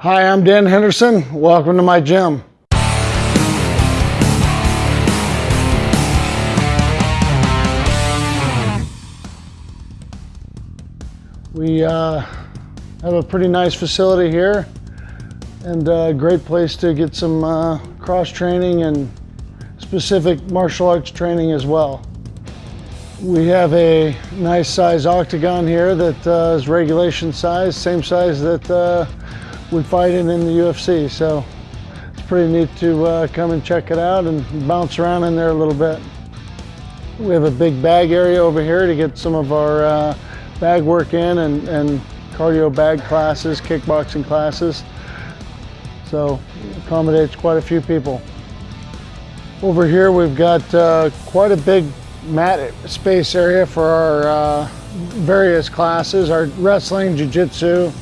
Hi, I'm Dan Henderson. Welcome to my gym. We uh, have a pretty nice facility here and a great place to get some uh, cross training and specific martial arts training as well. We have a nice size octagon here that uh, is regulation size, same size that we fight in in the UFC. So it's pretty neat to uh, come and check it out and bounce around in there a little bit. We have a big bag area over here to get some of our uh, bag work in and, and cardio bag classes, kickboxing classes. So accommodates quite a few people. Over here we've got uh, quite a big mat space area for our uh, various classes, our wrestling, jiu-jitsu.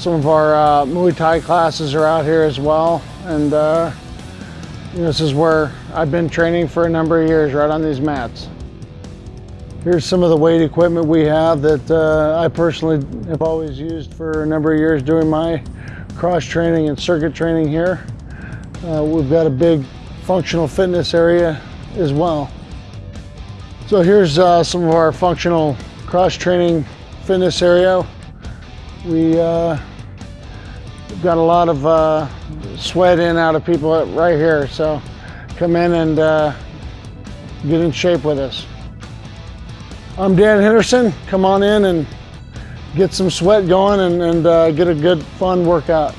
Some of our uh, Muay Thai classes are out here as well. And uh, this is where I've been training for a number of years, right on these mats. Here's some of the weight equipment we have that uh, I personally have always used for a number of years doing my cross training and circuit training here. Uh, we've got a big functional fitness area as well. So here's uh, some of our functional cross training fitness area. We uh, got a lot of uh, sweat in out of people right here. So come in and uh, get in shape with us. I'm Dan Henderson. Come on in and get some sweat going and, and uh, get a good fun workout.